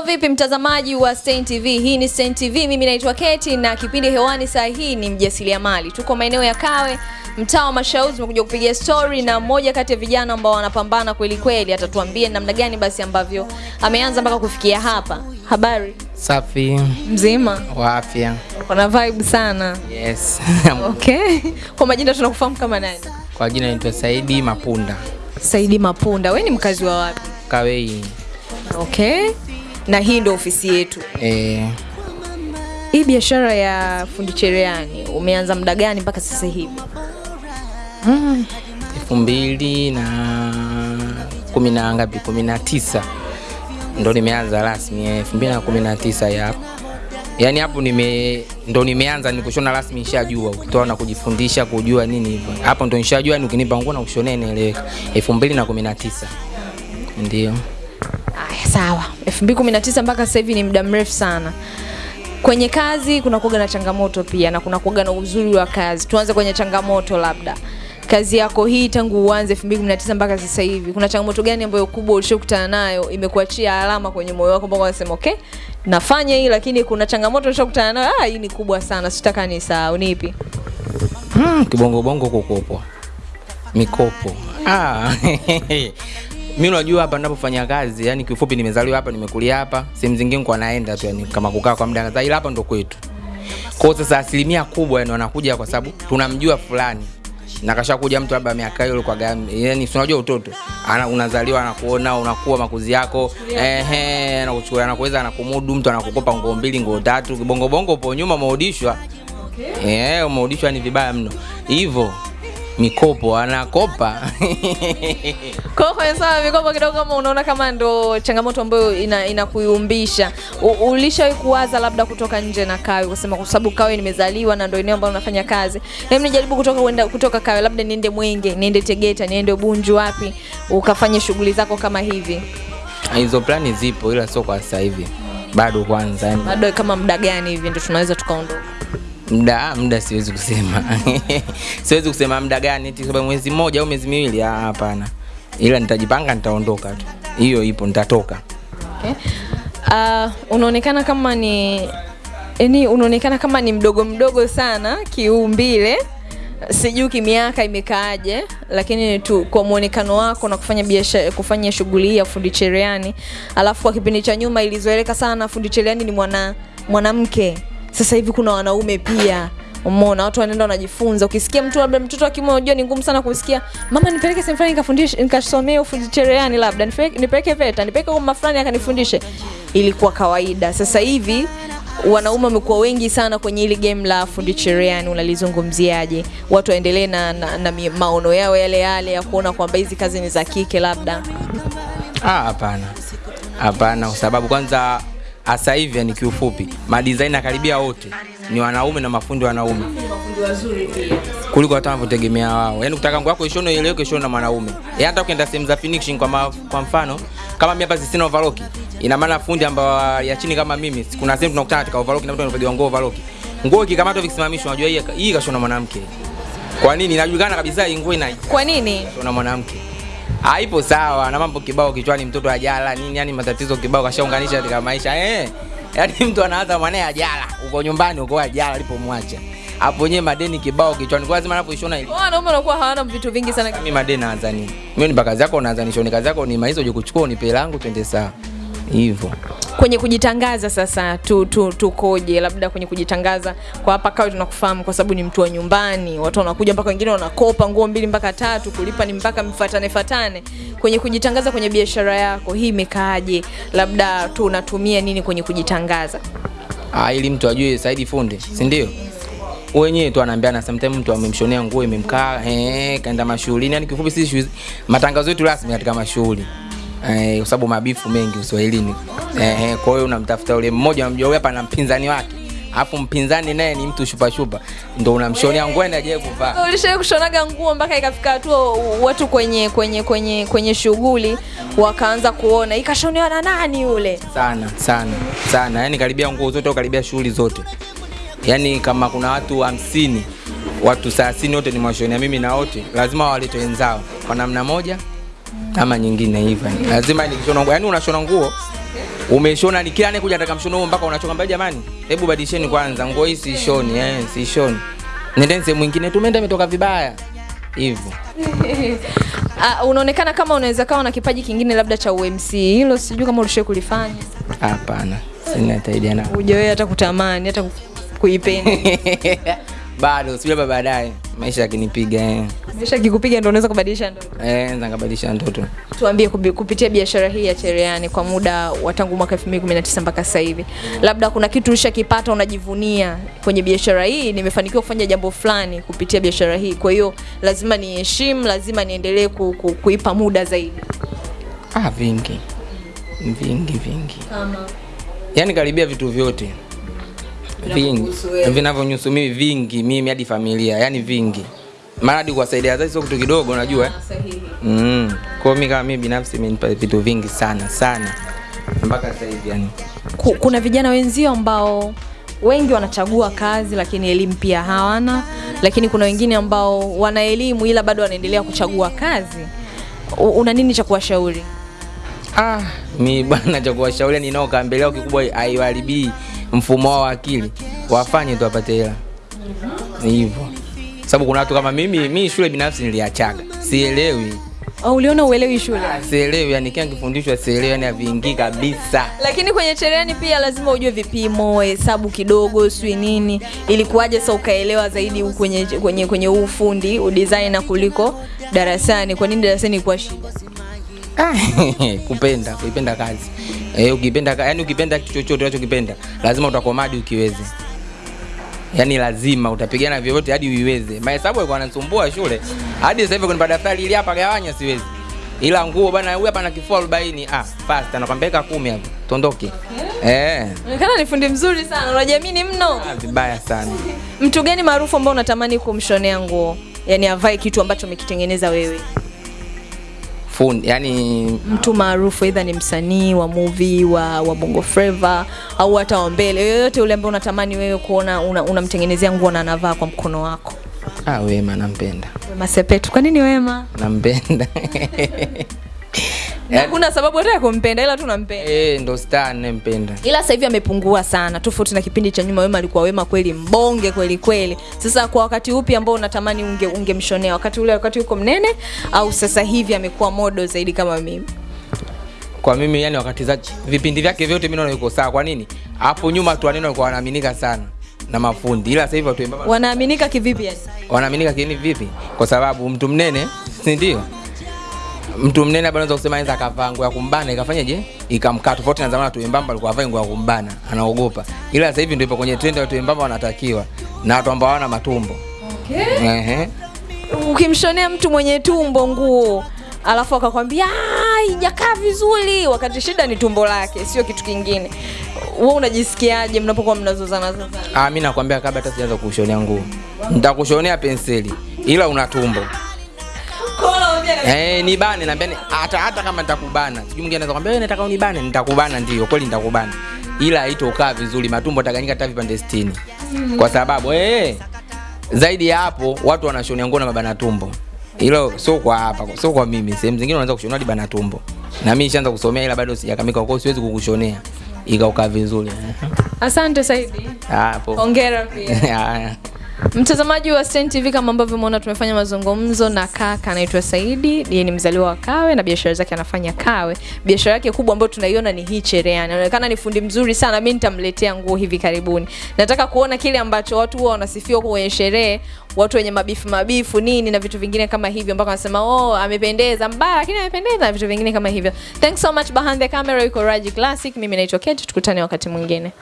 Mambo vipi mtazamaji wa Stein TV? Hii ni Stein TV, mimi naitwa Keti na kipindi hewani saa hii ni mjasiriamali. Tuko maeneo ya Kawe, mtaa wa Mashauzi, tumekuja kupiga story na mmoja kati ya vijana ambao wanapambana kweli kweli, atatuambia namna gani basi ambavyo ameanza mpaka kufikia hapa. Habari Safi mzima, wa afya. kuna vibe sana. Yes. Okay, kwa majina tunakufahamu kama nani? Kwa jina naitwa Saidi Mapunda. Saidi Mapunda. We ni mkazi wa wapi? Kawei. Okay, na hii ndo ofisi yetu. Eh, Hii biashara ya fundi cherehani umeanza muda gani mpaka sasa hivi? elfu mbili na kumi na ngapi? kumi na tisa ndo nimeanza rasmi elfu mbili na kumi na tisa ya yaani hapo nime ndo nimeanza ni kushona rasmi, nishajua ukitoa na kujifundisha kujua nini hivyo, hapo ndo nishajua, ni ukinipa nguo na kushonea inaeleweka. elfu mbili na kumi na tisa ndio. Sawa. 2019 mpaka sasa hivi ni muda mrefu sana. Kwenye kazi kuna kuga na changamoto pia na kuna kuga na uzuri wa kazi. Tuanze kwenye changamoto labda. Kazi yako hii tangu uanze 2019 mpaka sasa hivi, kuna changamoto gani ambayo kubwa ulishokutana nayo imekuachia alama kwenye moyo wako mpaka unasema okay, nafanya hii lakini kuna changamoto ulishokutana nayo, ah, hii ni kubwa sana, sitaka nisahau. Ni ipi? Hmm, kibongo bongo kukopwa mikopo ah. mi unajua hapa ninapofanya kazi yani kifupi nimezaliwa hapa nimekulia hapa sehemu zingine kwa naenda tu yani kama kukaa kwa muda kadhaa ila hapa ndo kwetu. Kwa sasa asilimia kubwa yani wanakuja kwa sababu tunamjua fulani. Na kashakuja mtu labda miaka hiyo kwa gani yani si unajua utoto. Ana unazaliwa anakuona unakuwa makuzi yako ehe anakuchukua anakuweza anakumudu mtu anakukopa nguo mbili nguo tatu kibongo bongo upo nyuma umeudishwa. Eh, umeudishwa ni vibaya mno. Hivyo mikopo anakopa. Kwa kwenye swala mikopo kidogo, kama unaona kama ndo changamoto ambayo ina inakuyumbisha, ina ulishawahi kuwaza labda kutoka nje na Kawe, kusema kwa sababu Kawe nimezaliwa na ndo eneo ambalo nafanya kazi, hebu nijaribu kutoka wenda, kutoka Kawe, labda niende Mwenge, niende Tegeta, niende Bunju, wapi ukafanye shughuli zako kama hivi, Hizo plani zipo ila sio kwa sasa hivi. Bado kwanza bado kama muda gani hivi ndio tunaweza tukaondoka? Muda muda siwezi kusema. siwezi kusema muda gani eti sababu mwezi mmoja au mwezi miwili ah, hapana. Ila nitajipanga nitaondoka tu. Hiyo ipo nitatoka. Okay. Uh, unaonekana kama ni yani unaonekana kama ni mdogo mdogo sana kiumbile sijui kimiaka imekaaje lakini tu kwa muonekano wako na kufanya biashara kufanya shughuli ya fundi cherehani alafu kwa kipindi cha nyuma ilizoeleka sana fundi cherehani ni mwana mwanamke sasa hivi kuna wanaume pia. Umeona watu wanaenda wanajifunza. Ukisikia mtu labda mtoto kiume unajua ni ngumu sana kumsikia mama nipeleke sehemu fulani nikafundishe nikasomee ufundi cherehani labda nipeleke, VETA nipeleke kwa mafulani fulani akanifundishe. Ilikuwa kawaida. Sasa hivi wanaume wamekuwa wengi sana kwenye hili game la fundi cherehani. Unalizungumziaje? Watu waendelee na, na, na maono yao yale yale ya kuona kwamba hizi kazi ni za kike labda. Ah, hapana. Hapana kwa sababu kwanza sasa hivi yani kiufupi madizaina karibia wote ni wanaume na mafundi wanaume. kuliko hata wanavyotegemea wao. Yaani kutaka nguo yako ishone ieleweke ishone na mwanaume. Yaani hata ukienda sehemu za finishing kwa, ma, kwa mfano kama mimi hapa sina overlock, ina maana fundi ambao ya chini kama mimi, kuna sehemu tunakutana katika overlock na mtu anapiga nguo overlock. Nguo ikikamatwa vikisimamishwa, unajua hii hii kashona mwanamke. Kwa nini? Inajulikana kabisa hii nguo ina kwa nini na mwanamke haipo sawa na mambo kibao kichwani mtoto ajala nini yani matatizo kibao kashaunganisha katika maisha eh. Yani mtu anaanza mwanae ajala uko nyumbani uko ajala alipomwacha. Hapo nyewe madeni kibao kichwani kwa lazima anapoishona ile wana wanaume wanakuwa hawana vitu vingi sana. Mimi madeni naanza nini? Mimi ni kazi yako unaanza nishoni kazi yako ni maizo uje kuchukua unipe langu twende sawa hivyo. Kwenye kujitangaza sasa tu, tu, tukoje labda kwenye kujitangaza kwa hapa kawe tunakufahamu kwa sababu ni mtu wa nyumbani. Watu wanakuja mpaka wengine wanakopa nguo mbili mpaka tatu kulipa ni mpaka mfatane fatane. Kwenye kujitangaza kwenye biashara yako hii imekaaje? Labda tu unatumia nini kwenye kujitangaza? Ah ili mtu ajue Saidi fundi si ndio? Wenyewe tu anaambiana sometimes mtu amemshonea nguo imemkaa eh kaenda mashughulini yani kifupi sisi matangazo yetu rasmi katika mashughuli eh kwa sababu mabifu mengi uswahilini. Eh eh, kwa hiyo unamtafuta yule mmoja unamjua huyu hapa na mpinzani wake. Alafu mpinzani naye ni mtu shupa shupa ndo unamshonea nguo ende ajaye kuvaa ulishawai kushonaga nguo mpaka ikafika hatua watu kwenye kwenye kwenye kwenye shughuli wakaanza kuona? Ikashonewa na nani yule? Sana sana sana. Yani karibia nguo zote au karibia shughuli zote? Yani kama kuna watu hamsini watu thelathini wote ni mwashonea mimi na wote lazima walete wenzao. Kwa namna moja ama nyingine hivyo. Lazima nikishona nguo, yani unashona nguo umeshona ni kila anayekuja anataka mshono huo mpaka unachoka mbaya, jamani, hebu badilisheni kwanza nguo hii siishoni, eh, siishoni. Nendeni sehemu nyingine, tumeenda imetoka vibaya hivyo. Uh, unaonekana kama unaweza kawa na kipaji kingine labda cha UMC. Hilo sijui kama ulishawahi kulifanya. Hapana, sina hata idea na Hujawahi hata kutamani hata ku- kuipenda. bado, sijui labda baadaye. Maisha yakinipiga eh, Maisha kikupiga ndio unaweza kubadilisha ndoto. eh, nikabadilisha ndoto. Tuambie kupitia biashara hii ya cheriani kwa muda wa tangu mwaka 2019 mpaka sasa hivi, labda kuna kitu ulishakipata unajivunia kwenye biashara hii, nimefanikiwa kufanya jambo fulani kupitia biashara hii, kwa hiyo lazima niheshimu, lazima niendelee ku, ku, kuipa muda zaidi. Ah, vingi. Vingi vingi, Kama? Yani karibia vitu vyote vingi vinavyonyusu mimi, vingi mimi hadi familia, yani vingi, maana hadi kuwasaidia wazazi sio kitu kidogo, unajua eh? Mm. Kwa mimi kama mimi binafsi imenipa vitu vingi sana sana mpaka sasa hivi yani. Kuna vijana wenzio ambao wengi wanachagua kazi lakini elimu pia hawana, lakini kuna wengine ambao wana elimu ila bado wanaendelea kuchagua kazi. Una nini cha kuwashauri? Ah, mi bwana cha kuwashauri ninao kaambele yao kikubwa haiwaharibii mfumo wao wa akili. Wafanye tu wapate hela. Ni hivyo. Sababu kuna watu kama mimi, mimi shule binafsi niliachaga. Sielewi. Au uliona uelewi shule? Ah, sielewi yani kila nikifundishwa sielewi yani haviingii kabisa. Lakini kwenye cherehani pia lazima ujue vipimo, hesabu kidogo, sijui nini, ili kuwaje sasa ukaelewa zaidi kwenye kwenye kwenye ufundi udesigner kuliko darasani. Kwa nini darasani ilikuwa shida? Kupenda, kuipenda kazi. Eh, ukipenda ka- yani ukipenda kitu chochote unachokipenda, lazima utakomadi ukiweze. yani lazima utapigana vyovyote hadi uiweze. Mahesabu alikuwa yanasumbua shule. Hadi sasa hivi kunipa daftari ili hapa gawanya siwezi. Ila nguo bana huyu hapa na kifua 40. Ah, fast anakwambia weka 10 hapo. Tondoke. Eh, Unaonekana ni fundi mzuri sana, unajiamini mno. ah, vibaya sana. Mtu gani maarufu ambao unatamani kumshonea nguo, yaani avae kitu ambacho umekitengeneza wewe? Fundi, yani Mtu maarufu, aidha ni msanii wa movie wa, wa Bongo Flava au hata wa mbele, yoyote ule ambaye unatamani wewe kuona unamtengenezea una- nguo na anavaa kwa mkono wako. ah, Wema nampenda. Wema Sepetu. Kwa nini Wema? Nampenda. Hakuna sababu hata ya kumpenda, ila tu nampenda. Eh, ndo star ninampenda. ila sasa hivi amepungua sana tofauti na kipindi cha nyuma wema alikuwa wema kweli mbonge kweli kweli sasa kwa wakati upi ambao unatamani unge ungemshonea wakati ule wakati uko mnene au sasa hivi amekuwa modo zaidi kama mimi kwa mimi yani wakati za vipindi vyake vyote mimi naona yuko sawa. Kwa nini? Hapo nyuma tu waneno walikuwa wanaaminika sana na mafundi, ila sasa hivi watu wanaaminika kivipi yani wanaaminika kivipi? Kwa sababu mtu mnene, si ndio? Mtu mnene hapa anaweza kusema anaweza akavaa nguo ya kumbana ikafanyaje, ikamkaa. Tofauti na zamani, watu wembamba walikuwa wavaa nguo ya kumbana, anaogopa. Ila sasa hivi ndio ipo kwenye trend, watu wembamba wanatakiwa na watu ambao hawana matumbo. okay. Ehe. ukimshonea mtu mwenye tumbo nguo alafu akakwambia "Ah, haijakaa vizuri wakati shida ni tumbo lake sio kitu kingine wewe unajisikiaje mnapokuwa mnazozana zozana Ah, mimi nakwambia kabla hata sijaanza kushonea nguo, nitakushonea penseli, ila una tumbo. Eh, nibane naambia ni- hata hata kama nitakubana. Sijui mwingine anaweza kwambia wewe nataka unibane, nitakubana ndio, kweli nitakubana. Ila haitokaa vizuri, matumbo taganyika hata vipande 60. Kwa sababu eh zaidi ya hapo watu wanashonea nguo na mabana tumbo. Hilo sio kwa hapa, sio kwa mimi. Sehemu zingine wanaanza kushonea hadi bana tumbo. Na mimi nishaanza kusomea ila bado sijakamika, kwa siwezi kukushonea ikaukaa vizuri. asante saidi Hapo. hongera pia. Mtazamaji wa Stein TV, kama ambavyo umeona, tumefanya mazungumzo na kaka anaitwa Saidi. Yeye ni mzaliwa wa Kawe na biashara zake anafanya Kawe. Biashara yake kubwa ambayo tunaiona ni hii cherehani. Anaonekana ni fundi mzuri sana. Mimi nitamletea nguo hivi karibuni. Nataka kuona kile ambacho watu huwa wanasifiwa kwenye sherehe, watu wenye mabifu mabifu nini na vitu vingine kama hivyo, mpaka wanasema oh, amependeza mbaya, lakini amependeza na vitu vingine kama hivyo. Thanks so much. Behind the camera yuko Raji Classic. Mimi naitwa Kate, tukutane wakati mwingine.